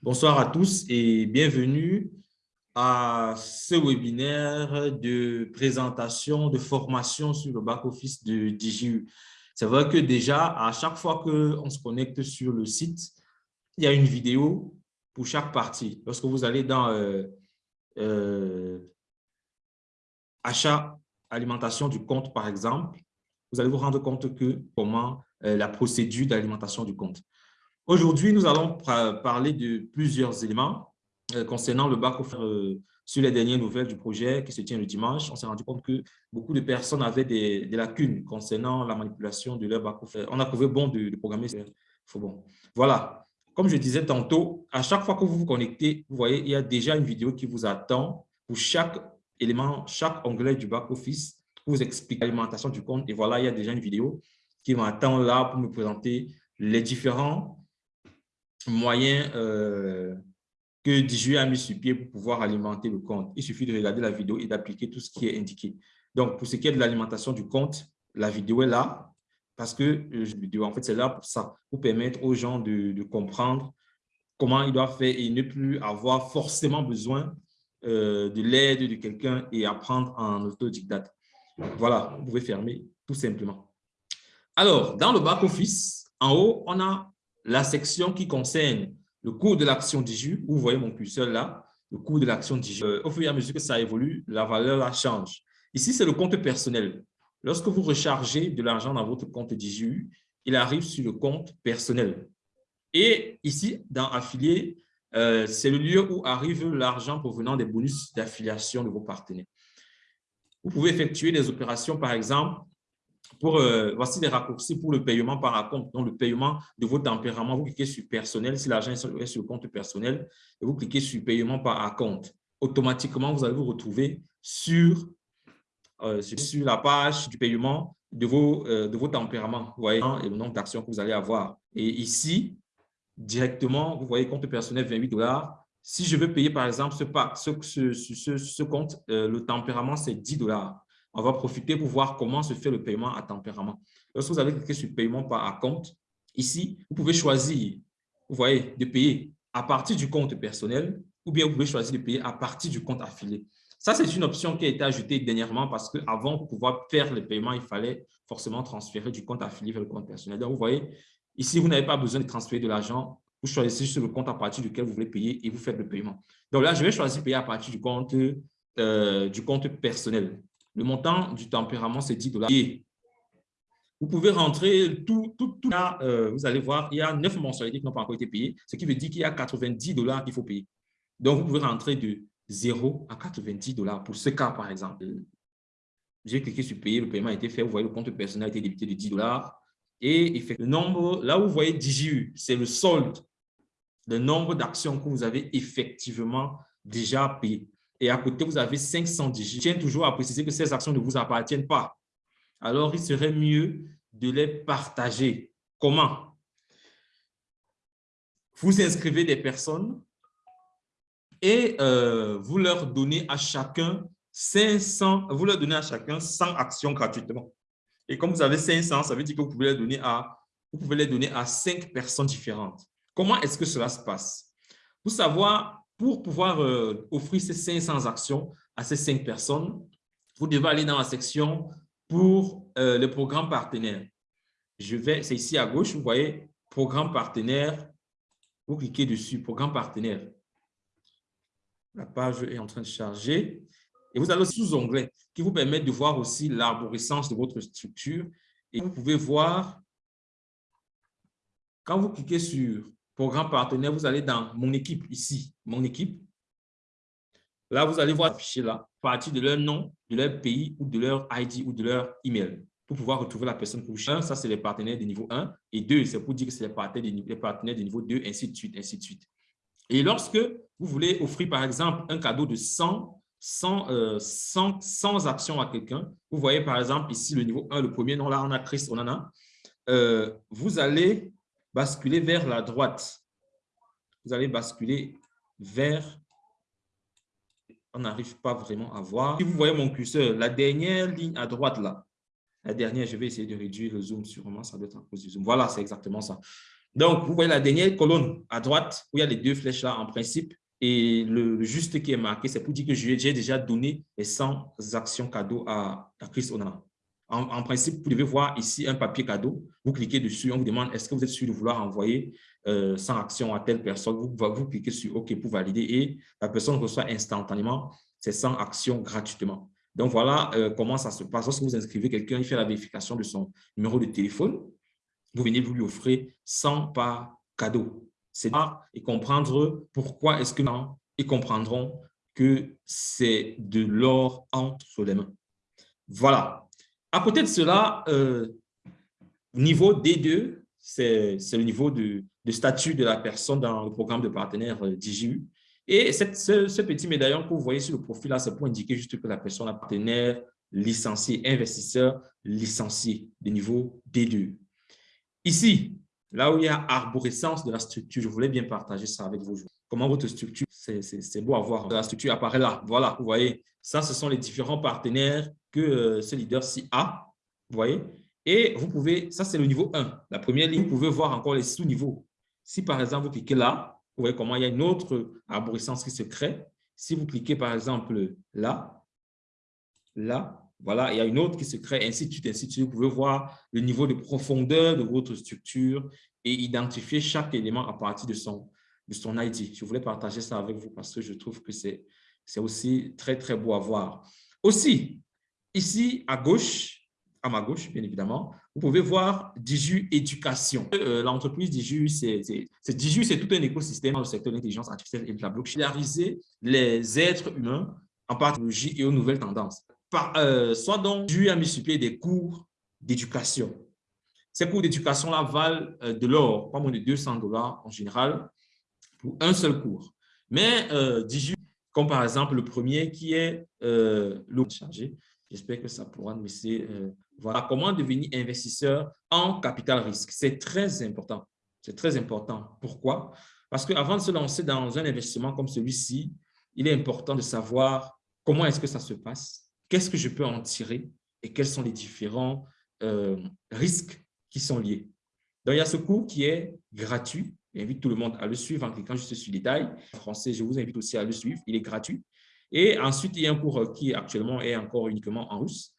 Bonsoir à tous et bienvenue à ce webinaire de présentation, de formation sur le back-office de DigiU. C'est vrai que déjà, à chaque fois qu'on se connecte sur le site, il y a une vidéo pour chaque partie. Lorsque vous allez dans euh, euh, achat, alimentation du compte, par exemple, vous allez vous rendre compte que comment euh, la procédure d'alimentation du compte. Aujourd'hui, nous allons parler de plusieurs éléments euh, concernant le bac euh, sur les dernières nouvelles du projet qui se tient le dimanche. On s'est rendu compte que beaucoup de personnes avaient des, lacunes concernant la manipulation de leur bac On a trouvé bon de, programmer. Faut bon. Voilà. Comme je disais tantôt, à chaque fois que vous vous connectez, vous voyez, il y a déjà une vidéo qui vous attend pour chaque élément, chaque onglet du back-office pour vous expliquer l'alimentation du compte. Et voilà, il y a déjà une vidéo qui m'attend là pour me présenter les différents moyen euh, que DJU a mis sur pied pour pouvoir alimenter le compte. Il suffit de regarder la vidéo et d'appliquer tout ce qui est indiqué. Donc, pour ce qui est de l'alimentation du compte, la vidéo est là parce que euh, en fait, c'est là pour ça, pour permettre aux gens de, comprendre comment ils doivent faire et ne plus avoir forcément besoin euh, de l'aide de quelqu'un et apprendre en autodidacte. Voilà, vous pouvez fermer tout simplement. Alors, dans le back-office, en haut, on a la section qui concerne le cours de l'action DIJU, où vous voyez mon curseur là, le cours de l'action DIJU. Euh, au fur et à mesure que ça évolue, la valeur change. Ici, c'est le compte personnel. Lorsque vous rechargez de l'argent dans votre compte DIJU, il arrive sur le compte personnel. Et ici, dans affilié, euh, c'est le lieu où arrive l'argent provenant des bonus d'affiliation de vos partenaires. Vous pouvez effectuer des opérations, par exemple, pour, euh, voici les raccourcis pour le paiement par compte. Donc, le paiement de vos tempéraments, vous cliquez sur personnel, si l'argent est sur le compte personnel, et vous cliquez sur paiement par compte. Automatiquement, vous allez vous retrouver sur, euh, sur la page du paiement de vos, euh, de vos tempéraments, vous voyez, et le nombre d'actions que vous allez avoir. Et ici, directement, vous voyez compte personnel 28 dollars. Si je veux payer, par exemple, ce, ce, ce, ce compte, le tempérament, c'est 10 dollars on va profiter pour voir comment se fait le paiement à tempérament. Lorsque vous avez cliqué sur paiement par compte, ici, vous pouvez choisir, vous voyez, de payer à partir du compte personnel ou bien vous pouvez choisir de payer à partir du compte affilié. Ça, c'est une option qui a été ajoutée dernièrement parce qu'avant, pour pouvoir faire le paiement, il fallait forcément transférer du compte affilié vers le compte personnel. Donc, vous voyez, ici, vous n'avez pas besoin de transférer de l'argent. Vous choisissez juste le compte à partir duquel vous voulez payer et vous faites le paiement. Donc là, je vais choisir payer à partir du compte, euh, du compte personnel. Le montant du tempérament, c'est 10 dollars. Vous pouvez rentrer tout, tout, tout là, euh, vous allez voir, il y a 9 mensualités qui n'ont pas encore été payées, ce qui veut dire qu'il y a 90 dollars qu'il faut payer. Donc, vous pouvez rentrer de 0 à 90 dollars pour ce cas, par exemple. J'ai cliqué sur payer, le paiement a été fait, vous voyez, le compte personnel a été débité de 10 dollars. Et le nombre, là où vous voyez DJU, c'est le solde, le nombre d'actions que vous avez effectivement déjà payées et à côté, vous avez 500 digits. Je tiens toujours à préciser que ces actions ne vous appartiennent pas. Alors, il serait mieux de les partager. Comment? Vous inscrivez des personnes et euh, vous leur donnez à chacun 500, vous leur donnez à chacun 100 actions gratuitement. Et comme vous avez 500, ça veut dire que vous pouvez les donner à, vous pouvez les donner à 5 personnes différentes. Comment est-ce que cela se passe? Pour savoir pour pouvoir euh, offrir ces 500 actions à ces 5 personnes, vous devez aller dans la section pour euh, le programme partenaire. Je vais, c'est ici à gauche, vous voyez, programme partenaire. Vous cliquez dessus, programme partenaire. La page est en train de charger. Et vous allez sous-onglet qui vous permet de voir aussi l'arborescence de votre structure. Et vous pouvez voir, quand vous cliquez sur programme partenaire, vous allez dans mon équipe ici, mon équipe. Là, vous allez voir affiché là, à partir de leur nom, de leur pays ou de leur ID ou de leur email pour pouvoir retrouver la personne que vous cherchez. ça, c'est les partenaires de niveau 1. Et 2, c'est pour dire que c'est les partenaires, de, les partenaires de niveau 2, ainsi de suite, ainsi de suite. Et lorsque vous voulez offrir, par exemple, un cadeau de 100, 100, 100, 100 actions à quelqu'un, vous voyez, par exemple, ici, le niveau 1, le premier nom, là, on a Chris, on en a. Vous allez basculer vers la droite. Vous allez basculer vers, on n'arrive pas vraiment à voir. Si vous voyez mon curseur, la dernière ligne à droite là, la dernière, je vais essayer de réduire le zoom sûrement, ça doit être à cause du zoom. Voilà, c'est exactement ça. Donc, vous voyez la dernière colonne à droite, où il y a les deux flèches là en principe, et le juste qui est marqué, c'est pour dire que j'ai déjà donné les 100 actions cadeaux à, à Chris Onana. En, principe, vous devez voir ici un papier cadeau. Vous cliquez dessus, on vous demande est-ce que vous êtes sûr de vouloir envoyer 100 euh, actions à telle personne? Vous, cliquez sur OK pour valider et la personne reçoit instantanément ces 100 actions gratuitement. Donc, voilà euh, comment ça se passe. Lorsque vous inscrivez quelqu'un, il fait la vérification de son numéro de téléphone. Vous venez, vous lui offrir 100 par cadeau. C'est et comprendre pourquoi est-ce que ils comprendront que c'est de l'or entre les mains. Voilà. À côté de cela, euh, niveau D2, c'est le niveau de, statut de la personne dans le programme de partenaire euh, DJU. Et ce, petit médaillon que vous voyez sur le profil là, c'est pour indiquer juste que la personne est partenaire, licencié, investisseur, licencié de niveau D2. Ici, là où il y a arborescence de la structure, je voulais bien partager ça avec vous. Comment votre structure, c'est beau à voir. La structure apparaît là. Voilà, vous voyez, ça, ce sont les différents partenaires euh, ce leader-ci a. Vous voyez? Et vous pouvez, ça c'est le niveau 1. La première ligne, vous pouvez voir encore les sous-niveaux. Si par exemple, vous cliquez là, vous voyez comment il y a une autre arborescence qui se crée. Si vous cliquez par exemple là, là, voilà, il y a une autre qui se crée, ainsi de suite, ainsi de suite. Vous pouvez voir le niveau de profondeur de votre structure et identifier chaque élément à partir de son, de son ID. Je voulais partager ça avec vous parce que je trouve que c'est aussi très, très beau à voir. Aussi, Ici, à gauche, à ma gauche, bien évidemment, vous pouvez voir Diju Éducation. Euh, l'entreprise Diju, c'est tout un écosystème dans le secteur de l'intelligence artificielle et de la blockchain. les êtres humains en technologie et aux nouvelles tendances. Euh, soit donc, Diju a multiplié des cours d'éducation. Ces cours d'éducation-là valent euh, de l'or, pas moins de 200 dollars en général, pour un seul cours. Mais Diju, comme par exemple le premier qui est l'eau chargé, J'espère que ça pourra nous laisser euh, voilà comment devenir investisseur en capital risque. C'est très important. C'est très important. Pourquoi? Parce qu'avant de se lancer dans un investissement comme celui-ci, il est important de savoir comment est-ce que ça se passe, qu'est-ce que je peux en tirer et quels sont les différents euh, risques qui sont liés. Donc, il y a ce cours qui est gratuit. J'invite tout le monde à le suivre en cliquant juste sur détails. En français, je vous invite aussi à le suivre. Il est gratuit. Et ensuite, il y a un cours qui actuellement est encore uniquement en russe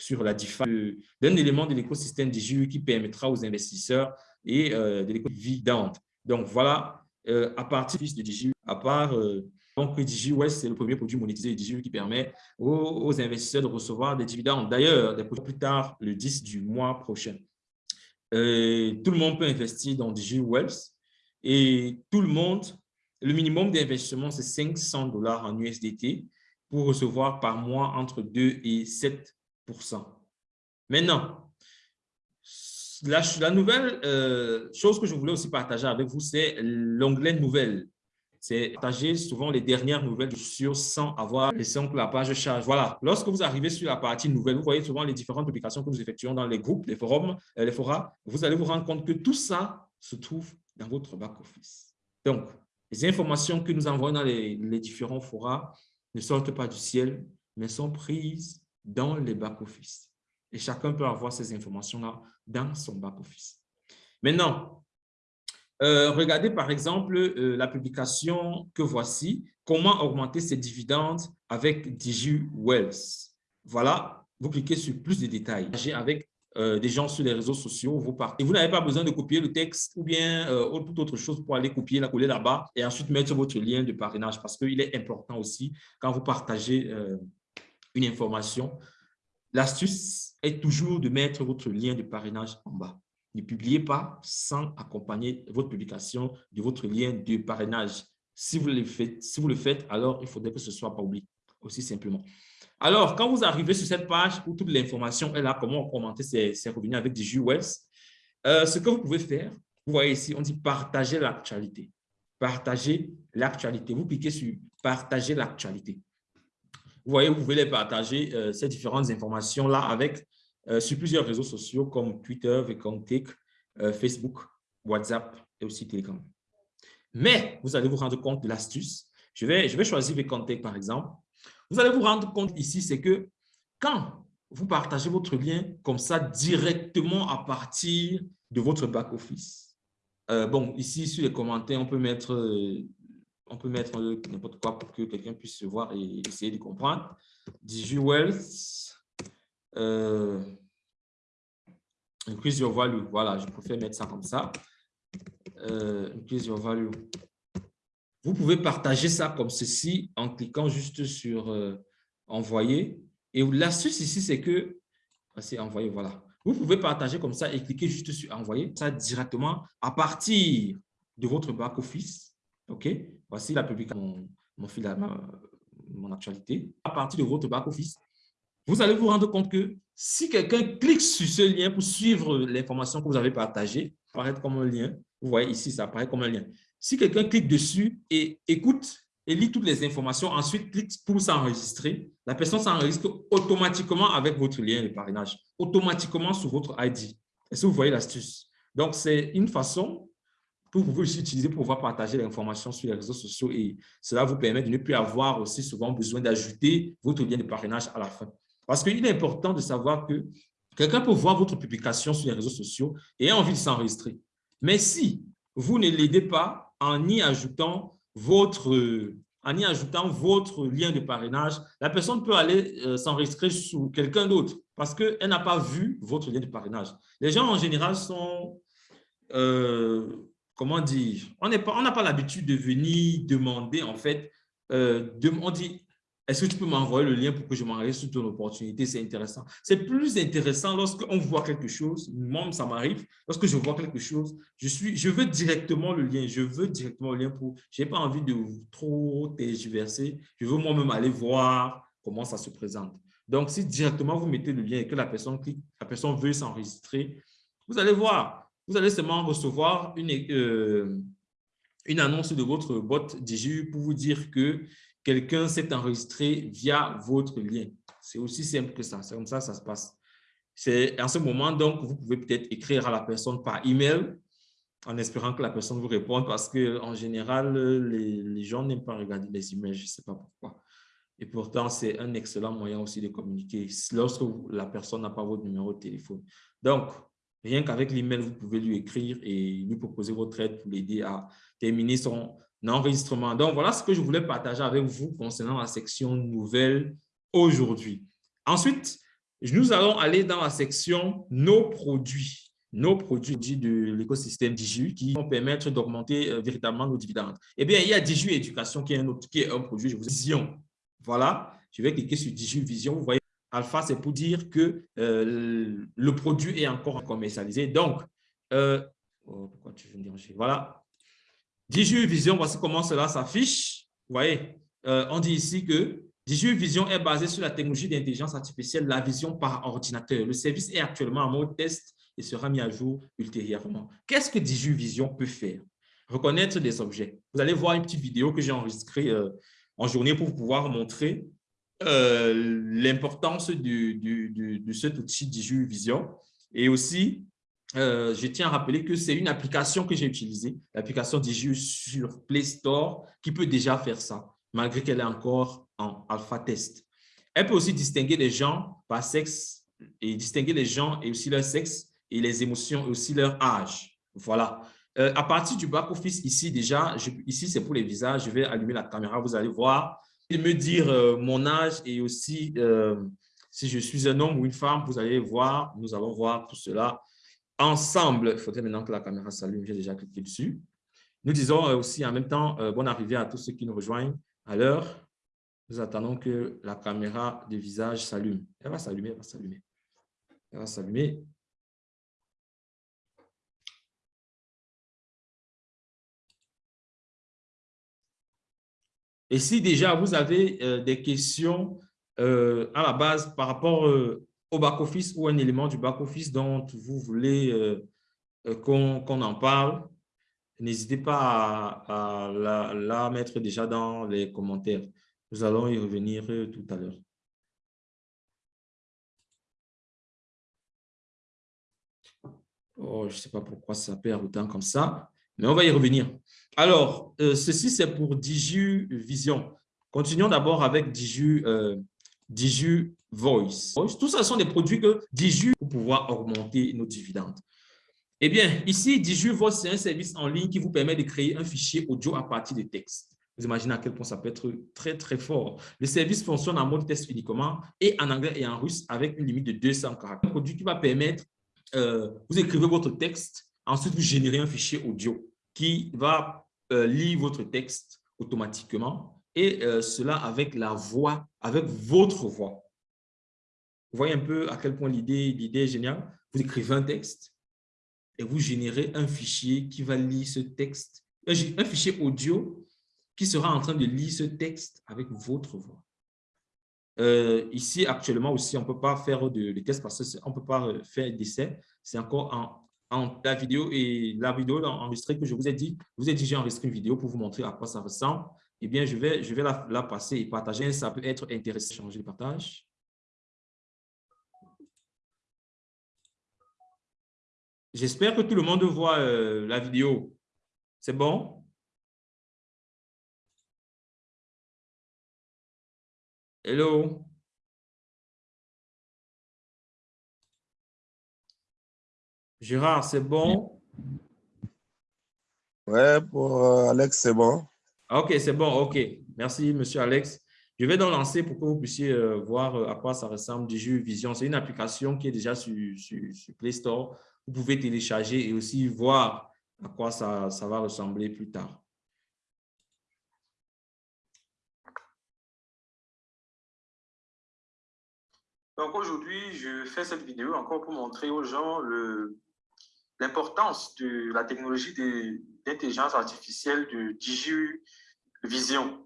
sur la DeFi, d'un élément de l'écosystème DigiU qui permettra aux investisseurs et euh, de l'écosystème Donc voilà, euh, à partir de DigiU, à part euh, donc DigiU, c'est le premier produit monétisé de DigiU qui permet aux, investisseurs de recevoir des dividendes. D'ailleurs, plus tard, le 10 du mois prochain. tout le monde peut investir dans Wealth et tout le monde le minimum d'investissement, c'est 500 dollars en USDT pour recevoir par mois entre 2 et 7% Maintenant, la, nouvelle euh, chose que je voulais aussi partager avec vous, c'est l'onglet « Nouvelles ». C'est partager souvent les dernières nouvelles sur sans avoir laissé que la page charge. Voilà, lorsque vous arrivez sur la partie nouvelle, vous voyez souvent les différentes publications que nous effectuons dans les groupes, les forums, euh, les forats. Vous allez vous rendre compte que tout ça se trouve dans votre back-office. Donc, les informations que nous envoyons dans les, différents forats ne sortent pas du ciel, mais sont prises dans les back-office. Et chacun peut avoir ces informations-là dans son back-office. Maintenant, euh, regardez par exemple euh, la publication que voici, comment augmenter ses dividendes avec Digi Wells. Voilà, vous cliquez sur plus de détails. Euh, des gens sur les réseaux sociaux, vous partez. vous n'avez pas besoin de copier le texte ou bien euh, toute autre chose pour aller copier, la coller là-bas et ensuite mettre votre lien de parrainage parce qu'il est important aussi quand vous partagez euh, une information. L'astuce est toujours de mettre votre lien de parrainage en bas. Ne publiez pas sans accompagner votre publication de votre lien de parrainage. Si vous le faites, si vous le faites alors il faudrait que ce soit pas oublié, aussi simplement. Alors, quand vous arrivez sur cette page où toute l'information est là, comment commenter ses, revenus avec des JUS, euh, ce que vous pouvez faire, vous voyez ici, on dit partager l'actualité. Partager l'actualité. Vous cliquez sur partager l'actualité. Vous voyez, vous pouvez les partager, euh, ces différentes informations-là avec euh, sur plusieurs réseaux sociaux comme Twitter, VKontek, Facebook, WhatsApp et aussi Telegram. Mais vous allez vous rendre compte de l'astuce. Je vais, je vais choisir VKontek par exemple. Vous allez vous rendre compte ici, c'est que quand vous partagez votre lien comme ça directement à partir de votre back-office, bon, ici, sur les commentaires, on peut mettre, on peut mettre n'importe quoi pour que quelqu'un puisse se voir et essayer de comprendre. DigiWealth, euh, increase your value. Voilà, je préfère mettre ça comme ça. Euh, increase your value. Vous pouvez partager ça comme ceci en cliquant juste sur euh, envoyer. Et l'astuce ici, c'est que, c'est envoyer, voilà. Vous pouvez partager comme ça et cliquer juste sur envoyer ça directement à partir de votre back-office. OK? Voici la publication, mon, mon, fil, mon actualité. À partir de votre back-office, vous allez vous rendre compte que si quelqu'un clique sur ce lien pour suivre l'information que vous avez partagée, apparaît comme un lien. Vous voyez ici, ça apparaît comme un lien. Si quelqu'un clique dessus et écoute et lit toutes les informations, ensuite clique pour s'enregistrer, la personne s'enregistre automatiquement avec votre lien de parrainage, automatiquement sur votre ID. Est-ce que vous voyez l'astuce? Donc, c'est une façon que vous pouvez utiliser pour pouvoir partager l'information sur les réseaux sociaux et cela vous permet de ne plus avoir aussi souvent besoin d'ajouter votre lien de parrainage à la fin. Parce qu'il est important de savoir que quelqu'un peut voir votre publication sur les réseaux sociaux et a envie de s'enregistrer. Mais si vous ne l'aidez pas en y ajoutant votre lien de parrainage, la personne peut aller euh, s'enregistrer sous quelqu'un d'autre parce qu'elle n'a pas vu votre lien de parrainage. Les gens, en général, sont, euh, comment dire, on n'a pas, pas l'habitude de venir demander, en fait, euh, on dit, est-ce que tu peux m'envoyer le lien pour que je m'enregistre sur ton opportunité? C'est intéressant. C'est plus intéressant lorsqu'on voit quelque chose. Moi, ça m'arrive. Lorsque je vois quelque chose, je, suis, je veux directement le lien. Je veux directement le lien pour... Je n'ai pas envie de trop tergiverser. Je veux moi-même aller voir comment ça se présente. Donc, si directement vous mettez le lien et que la personne clique, la personne veut s'enregistrer, vous allez voir. Vous allez seulement recevoir une, euh, une annonce de votre bot Digi pour vous dire que quelqu'un s'est enregistré via votre lien. C'est aussi simple que ça. C'est comme ça que ça se passe. C'est en ce moment, donc, vous pouvez peut-être écrire à la personne par email en espérant que la personne vous réponde parce qu'en général, les, gens n'aiment pas regarder les emails, je ne sais pas pourquoi. Et pourtant, c'est un excellent moyen aussi de communiquer lorsque la personne n'a pas votre numéro de téléphone. Donc, rien qu'avec l'email, vous pouvez lui écrire et lui proposer votre aide pour l'aider à terminer son enregistrement. Donc, voilà ce que je voulais partager avec vous concernant la section nouvelle aujourd'hui. Ensuite, nous allons aller dans la section nos produits nos produits de l'écosystème Diju qui vont permettre d'augmenter euh, véritablement nos dividendes. Eh bien, il y a Diju Éducation qui est un, autre, qui est un produit, je vous Vision. Voilà, je vais cliquer sur Diju Vision. Vous voyez, Alpha, c'est pour dire que euh, le produit est encore commercialisé. Donc, euh, oh, pourquoi tu veux me déranger? Voilà, Digi Vision, voici comment cela s'affiche. Vous voyez, euh, on dit ici que Digi Vision est basé sur la technologie d'intelligence artificielle, la vision par ordinateur. Le service est actuellement en mode test et sera mis à jour ultérieurement. Qu'est-ce que Digi Vision peut faire? Reconnaître des objets. Vous allez voir une petite vidéo que j'ai enregistrée euh, en journée pour pouvoir montrer euh, l'importance de, de, cet outil Digi Vision et aussi euh, je tiens à rappeler que c'est une application que j'ai utilisée, l'application Digi sur Play Store, qui peut déjà faire ça, malgré qu'elle est encore en alpha test. Elle peut aussi distinguer les gens par sexe et distinguer les gens et aussi leur sexe et les émotions et aussi leur âge. Voilà. Euh, à partir du back-office, ici déjà, ici c'est pour les visages, je vais allumer la caméra, vous allez voir et me dire euh, mon âge et aussi si je suis un homme ou une femme, vous allez voir, nous allons voir tout cela ensemble. Il faudrait maintenant que la caméra s'allume. J'ai déjà cliqué dessus. Nous disons euh, aussi en même temps euh, bonne arrivée à tous ceux qui nous rejoignent à l'heure. Nous attendons que la caméra de visage s'allume. Elle va s'allumer, elle va s'allumer. Elle va s'allumer. Et si déjà vous avez euh, des questions à la base par rapport au back-office ou un élément du back-office dont vous voulez euh, euh, qu'on en parle, n'hésitez pas à, la, mettre déjà dans les commentaires. Nous allons y revenir euh, tout à l'heure. Oh, je ne sais pas pourquoi ça perd autant comme ça, mais on va y revenir. Alors, ceci, c'est pour Diju Vision. Continuons d'abord avec Diju, Diju Voice. Tout ça sont des produits que Diju pour pouvoir augmenter nos dividendes. Eh bien, ici, DigiVoice, c'est un service en ligne qui vous permet de créer un fichier audio à partir de texte. Vous imaginez à quel point ça peut être très, très fort. Le service fonctionne en mode test uniquement et en anglais et en russe avec une limite de 200 caractères. Un produit qui va permettre, euh, vous écrivez votre texte, ensuite vous générez un fichier audio qui va euh, lire votre texte automatiquement et euh, cela avec la voix, avec votre voix. Vous voyez un peu à quel point l'idée est géniale. Vous écrivez un texte et vous générez un fichier qui va lire ce texte, un fichier audio qui sera en train de lire ce texte avec votre voix. Euh, ici, actuellement aussi, on ne peut pas faire de, de test parce qu'on ne peut pas euh, faire d'essai. C'est encore en, la vidéo et la vidéo enregistrée que je vous ai dit. Vous ai dit, j'ai enregistré une vidéo pour vous montrer à quoi ça ressemble. Eh bien, je vais, je vais la, passer et partager. Ça peut être intéressant. Changer le partage. J'espère que tout le monde voit euh, la vidéo. C'est bon? Hello? Gérard, c'est bon? Ouais, pour euh, Alex, c'est bon. OK, c'est bon. OK. Merci, monsieur Alex. Je vais donc lancer pour que vous puissiez euh, voir euh, à quoi ça ressemble Digi Vision. C'est une application qui est déjà sur, Play Store. Vous pouvez télécharger et aussi voir à quoi ça, ça va ressembler plus tard. Donc aujourd'hui, je fais cette vidéo encore pour montrer aux gens l'importance de la technologie d'intelligence artificielle de DigiVision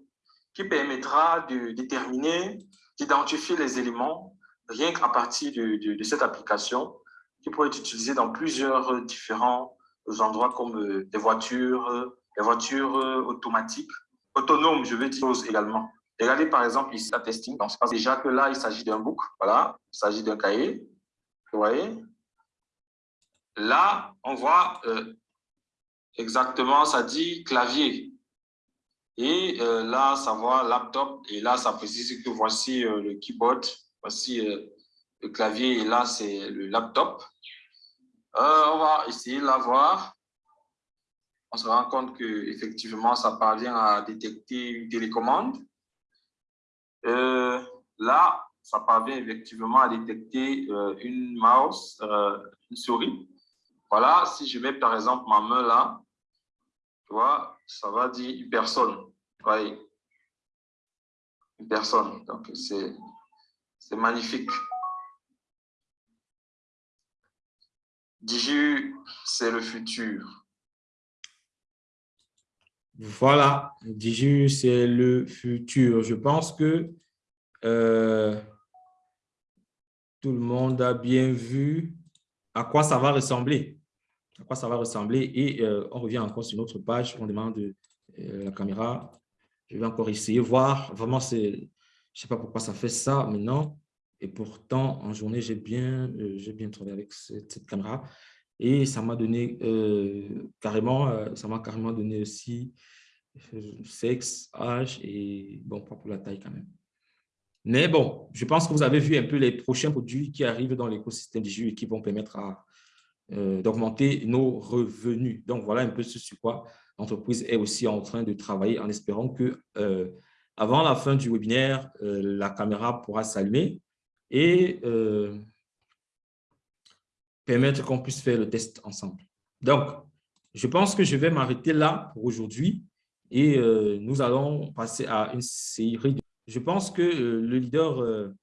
qui permettra de déterminer, d'identifier les éléments rien qu'à partir de, cette application qui pourrait être utilisée dans plusieurs différents endroits comme euh, des voitures, des voitures euh, automatiques, autonomes, je veux dire également. Regardez par exemple ici la testing. Donc, c'est déjà que là, il s'agit d'un book. Voilà, il s'agit d'un cahier. Vous voyez? Là, on voit euh, exactement, ça dit clavier. Et euh, là, ça voit laptop. Et là, ça précise que voici euh, le keyboard. Voici le clavier. Et là, c'est le laptop. on va essayer de la voir. On se rend compte que effectivement, ça parvient à détecter une télécommande. Euh, là, ça parvient effectivement à détecter euh, une mouse, euh, une souris. Voilà, si je mets par exemple ma main là, tu vois, ça va dire une personne. Une personne. Donc, c'est magnifique. Diju, c'est le futur. Voilà, Diju, c'est le futur. Je pense que euh, tout le monde a bien vu à quoi ça va ressembler. À quoi ça va ressembler. Et euh, on revient encore sur notre page. On demande euh, la caméra. Je vais encore essayer, voir. Vraiment, je ne sais pas pourquoi ça fait ça maintenant. Et pourtant, en journée, j'ai bien, j'ai bien travaillé avec cette caméra. Et ça m'a donné euh, carrément, euh, ça m'a carrément donné aussi euh, sexe, âge et bon, pas pour la taille quand même. Mais bon, je pense que vous avez vu un peu les prochains produits qui arrivent dans l'écosystème du jeu et qui vont permettre d'augmenter nos revenus. Donc, voilà un peu ce sur quoi l'entreprise est aussi en train de travailler en espérant que avant la fin du webinaire, la caméra pourra s'allumer et permettre qu'on puisse faire le test ensemble. Donc, je pense que je vais m'arrêter là pour aujourd'hui et euh, nous allons passer à une série. De... Je pense que euh, le leader euh,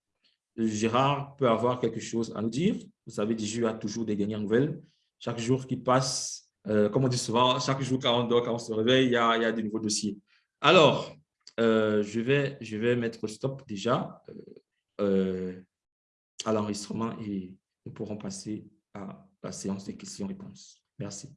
Gérard peut avoir quelque chose à nous dire. Vous savez, Diju a toujours des dernières nouvelles. Chaque jour qui passe, comme on dit souvent, chaque jour quand on dort, quand on se réveille, il y a, il de nouveaux dossiers. Alors, je, vais, je vais mettre stop déjà à l'enregistrement et nous pourrons passer à la séance des questions-réponses. Merci.